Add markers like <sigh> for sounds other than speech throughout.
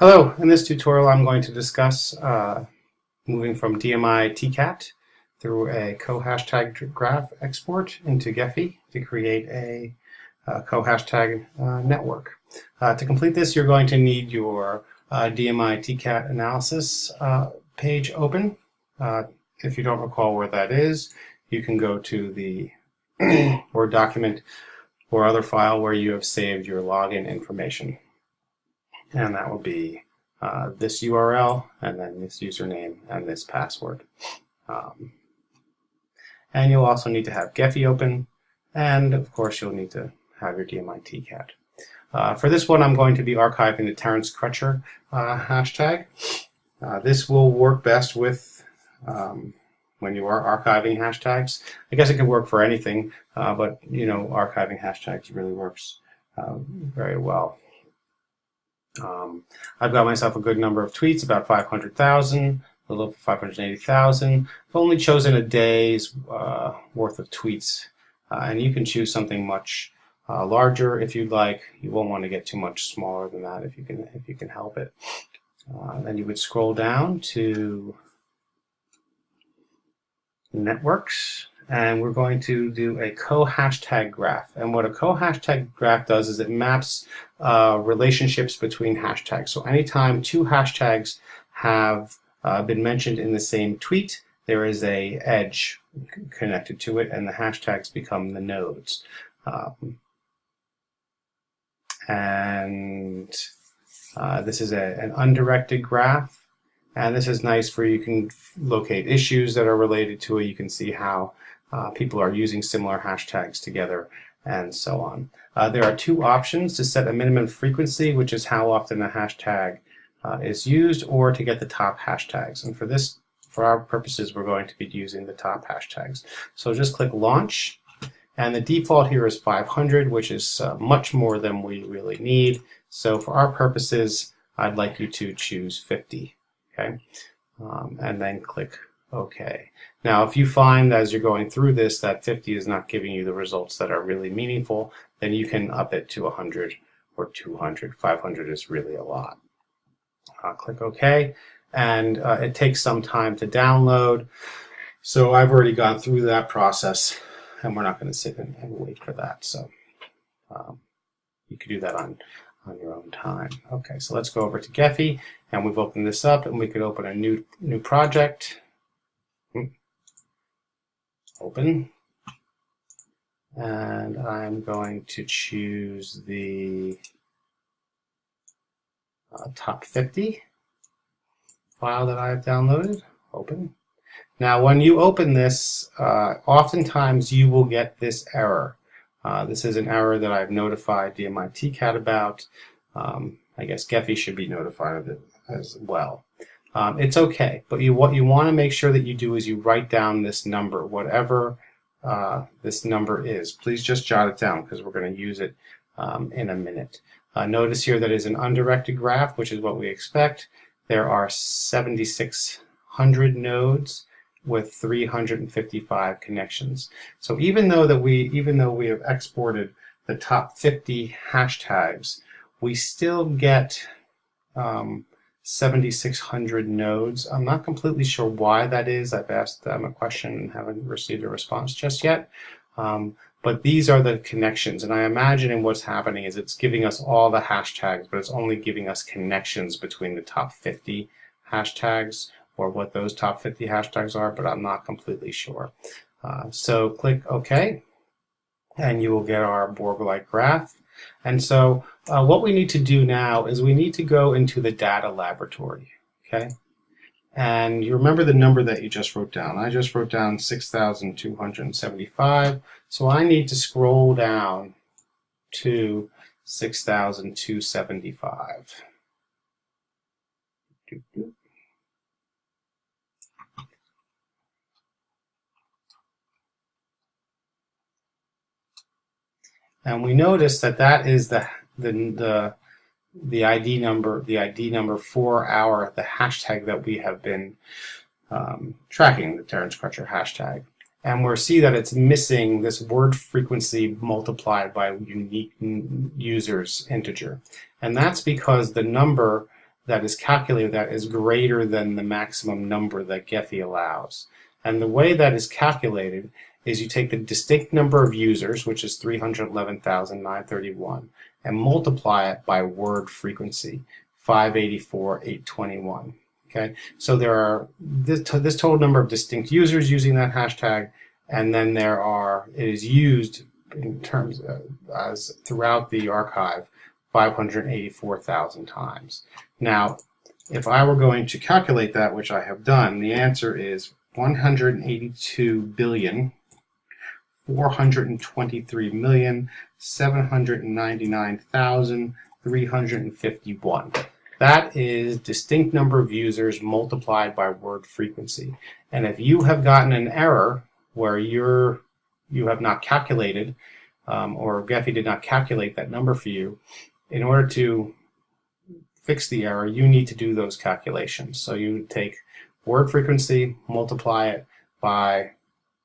Hello, in this tutorial I'm going to discuss uh, moving from DMI TCAT through a co-hashtag graph export into Gephi to create a uh, co-hashtag uh, network. Uh, to complete this you're going to need your uh, DMI TCAT analysis uh, page open. if you don't recall where that is, you can go to the <clears throat> Word document or other file where you have saved your login information and that will be uh, this URL and then this username and this password. Um, and you'll also need to have Gephi open and of course you'll need to have your DMI TCAT. Uh, for this one I'm going to be archiving the Terence Crutcher uh, hashtag. Uh, this will work best with um, when you are archiving hashtags. I guess it could work for anything, uh, but you know archiving hashtags really works uh, very well. Um, I've got myself a good number of tweets, about 500,000, a little over 580,000. I've only chosen a day's uh, worth of tweets, uh, and you can choose something much uh, larger if you'd like. You won't want to get too much smaller than that if you can if you can help it. Uh, then you would scroll down to networks and we're going to do a co-hashtag graph. And what a co-hashtag graph does is it maps uh, relationships between hashtags. So anytime two hashtags have uh, been mentioned in the same tweet, there is a edge connected to it, and the hashtags become the nodes. Um, and uh, this is a, an undirected graph. And this is nice for you can locate issues that are related to it. You can see how uh, people are using similar hashtags together and so on. Uh, there are two options to set a minimum frequency, which is how often a hashtag uh, is used, or to get the top hashtags. And for this, for our purposes, we're going to be using the top hashtags. So just click Launch, and the default here is 500, which is uh, much more than we really need. So for our purposes, I'd like you to choose 50, okay? Um, and then click OK. Now, if you find as you're going through this that 50 is not giving you the results that are really meaningful, then you can up it to 100 or 200. 500 is really a lot. Uh, click OK, and uh, it takes some time to download. So I've already gone through that process, and we're not going to sit and, and, wait for that. So um, you could do that on, on your own time. Okay, so let's go over to Gephi, and we've opened this up, and we could open a new new project open. And I'm going to choose the uh, top 50 file that I've downloaded. Open. Now when you open this, uh, oftentimes you will get this error. Uh, this is an error that I've notified DMI TCAT about. Um, I guess Gephi should be notified of it as well. Um, it's okay, but you what you want to make sure that you do is you write down this number, whatever uh, this number is. Please just jot it down because we're going to use it um, in a minute. Uh, notice here that is an undirected graph, which is what we expect. There are 7,600 nodes with 355 connections. So even though that we even though we have exported the top 50 hashtags, we still get um, 7,600 nodes. I'm not completely sure why that is. I've asked them a question and haven't received a response just yet. Um, but these are the connections, and I imagine what's happening is it's giving us all the hashtags, but it's only giving us connections between the top 50 hashtags or what those top 50 hashtags are, but I'm not completely sure. Uh, so click OK, and you will get our Borg-like graph. And so uh, what we need to do now is we need to go into the data laboratory, okay? And you remember the number that you just wrote down. I just wrote down 6,275. So I need to scroll down to 6,275. And we notice that that is the, the, the, the ID number, the ID number for our, the hashtag that we have been um, tracking, the Terence Crutcher hashtag. And we see that it's missing this word frequency multiplied by unique users integer. And that's because the number that is calculated that is greater than the maximum number that Gephi allows. And the way that is calculated is you take the distinct number of users, which is 311,931, and multiply it by word frequency, 584,821. Okay, so there are this, this total number of distinct users using that hashtag, and then there are, it is used in terms of, as throughout the archive 584,000 times. Now, if I were going to calculate that, which I have done, the answer is 182 billion 423,799,351. That is distinct number of users multiplied by word frequency. And if you have gotten an error where you're, you have not calculated, um, or Gephi did not calculate that number for you, in order to fix the error, you need to do those calculations. So you take word frequency, multiply it by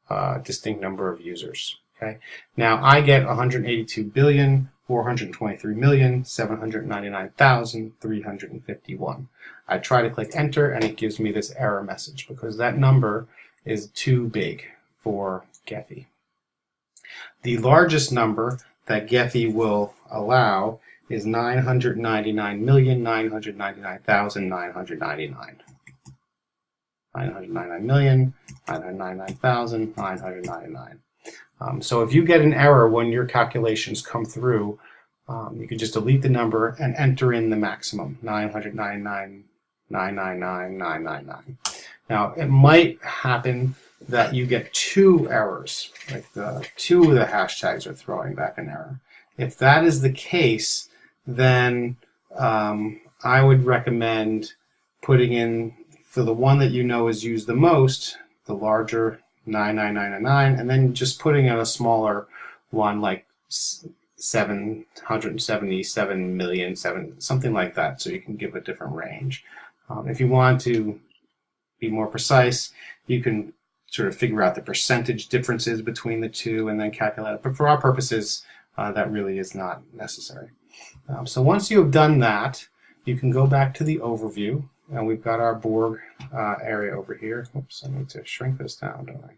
uh, distinct number of users. Okay. Now I get 182 billion 423,799,351. I try to click enter and it gives me this error message because that number is too big for Gephi. The largest number that Gephi will allow is 999,999,999. 999,999,999. Um, so if you get an error when your calculations come through, um, you can just delete the number and enter in the maximum, 999,999,999. Now, it might happen that you get two errors, like the, two of the hashtags are throwing back an error. If that is the case, then um, I would recommend putting in, for the one that you know is used the most, the larger 99999, and then just putting in a smaller one like 777 million, seven, something like that, so you can give a different range. Um, if you want to be more precise, you can sort of figure out the percentage differences between the two and then calculate it. But for our purposes, uh, that really is not necessary. Um, so once you have done that, you can go back to the overview and we've got our Borg uh, area over here. Oops, I need to shrink this down, don't I?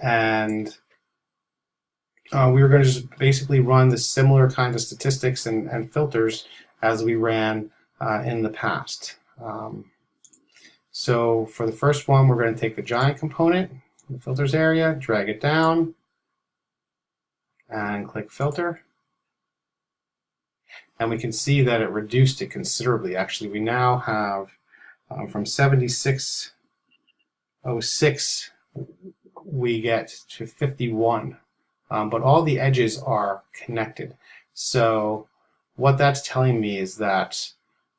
And uh, we were going to just basically run the similar kind of statistics and, and filters as we ran uh, in the past. Um, so for the first one, we're going to take the giant component, the filters area, drag it down, and click filter and we can see that it reduced it considerably. Actually, we now have um, from 7606 we get to 51, um, but all the edges are connected. So what that's telling me is that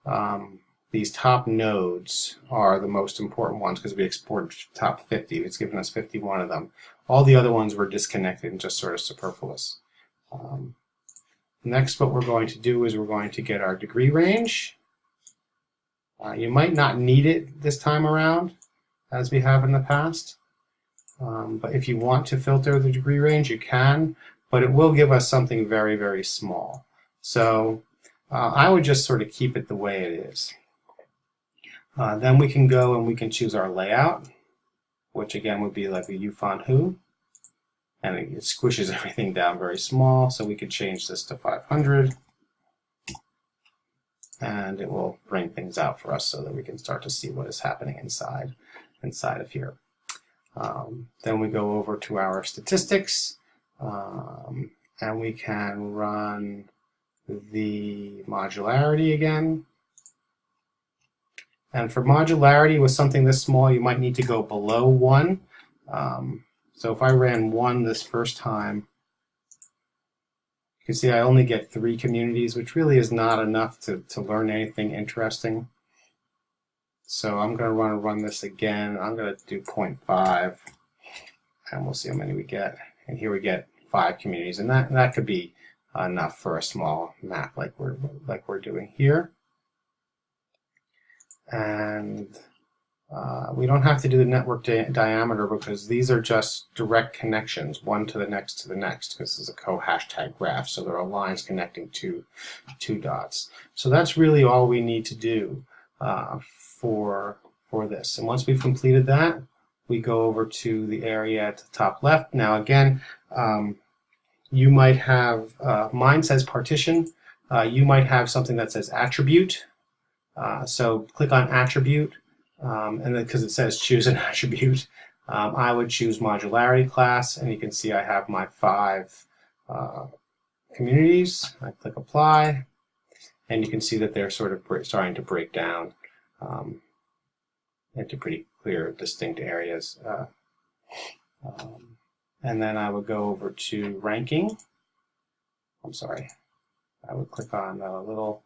um, these top nodes are the most important ones because we exported top 50. It's given us 51 of them. All the other ones were disconnected and just sort of superfluous. Um, Next, what we're going to do is we're going to get our degree range. Uh, you might not need it this time around, as we have in the past. Um, but if you want to filter the degree range, you can, but it will give us something very, very small. So uh, I would just sort of keep it the way it is. Uh, then we can go and we can choose our layout, which again would be like a Yifan Hu and it squishes <laughs> everything down very small so we could change this to 500 and it will bring things out for us so that we can start to see what is happening inside inside of here. Um, then we go over to our statistics um, and we can run the modularity again. And for modularity with something this small, you might need to go below one. Um, so if I ran one this first time, you can see I only get three communities, which really is not enough to, to learn anything interesting. So I'm going to run run this again. I'm going to do 0.5, and we'll see how many we get. And here we get five communities, and that that could be enough for a small map like we're like we're doing here. And uh, we don't have to do the network di diameter because these are just direct connections, one to the next to the next, because this is a co-hashtag graph, so there are lines connecting two, two dots. So that's really all we need to do uh, for, for this. And once we've completed that, we go over to the area at the top left. Now again, um, you might have, uh, mine says partition, uh, you might have something that says attribute. Uh, so click on attribute, um, and then because it says choose an <laughs> attribute, um, I would choose modularity class, and you can see I have my five uh, communities. I click apply, and you can see that they're sort of starting to break down um, into pretty clear, distinct areas. Uh, um, and then I would go over to ranking. I'm sorry. I would click on the little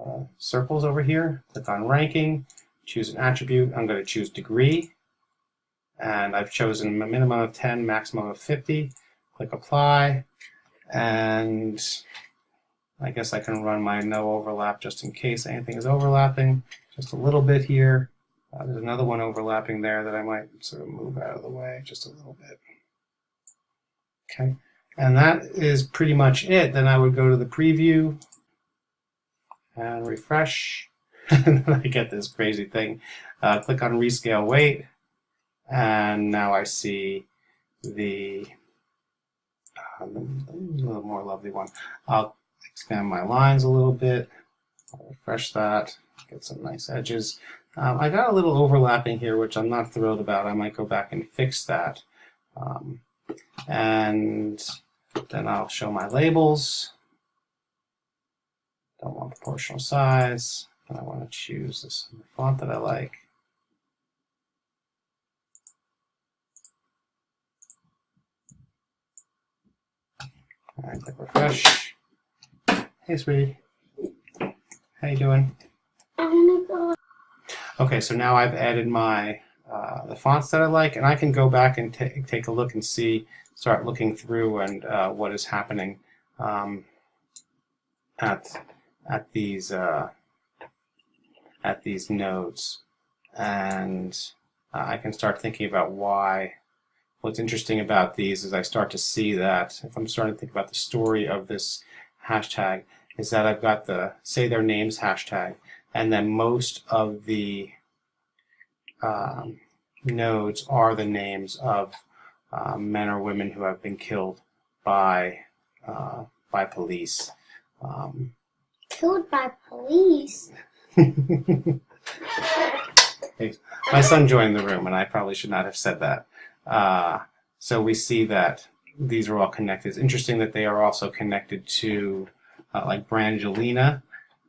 uh, circles over here, click on ranking, choose an attribute. I'm going to choose degree. And I've chosen a minimum of 10, maximum of 50. Click apply. And I guess I can run my no overlap just in case anything is overlapping. Just a little bit here. Uh, there's another one overlapping there that I might sort of move out of the way just a little bit. Okay, and that is pretty much it. Then I would go to the preview and refresh. <laughs> and then I get this crazy thing. Uh, click on rescale weight, and now I see the uh, little more lovely one. I'll expand my lines a little bit, I'll refresh that, get some nice edges. Um, I got a little overlapping here, which I'm not thrilled about. I might go back and fix that. Um, and then I'll show my labels. Don't want proportional size. Choose this font that I like. Right, click refresh. Hey, sweetie. How you doing? Okay, so now I've added my uh, the fonts that I like, and I can go back and take a look and see, start looking through and uh, what is happening um, at at these uh, at these nodes, and uh, I can start thinking about why. What's interesting about these is I start to see that if I'm starting to think about the story of this hashtag, is that I've got the say their names hashtag, and then most of the um, nodes are the names of uh, men or women who have been killed by uh, by police. Um, killed by police. My son joined the room, and I probably should not have said that. Uh, so we see that these are all connected. It's interesting that they are also connected to uh, like Brangelina.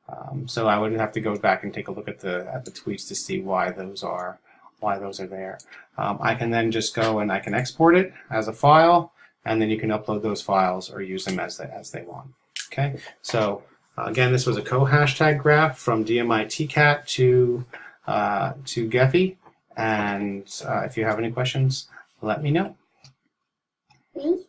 Um, so I would have to go back and take a look at the at the tweets to see why those are why those are there. Um, I can then just go and I can export it as a file, and then you can upload those files or use them as they, as they want. Okay, so again, this was a co-hashtag graph from DMI TCAT to, uh, to Gephi. And uh, if you have any questions, let me know. Me?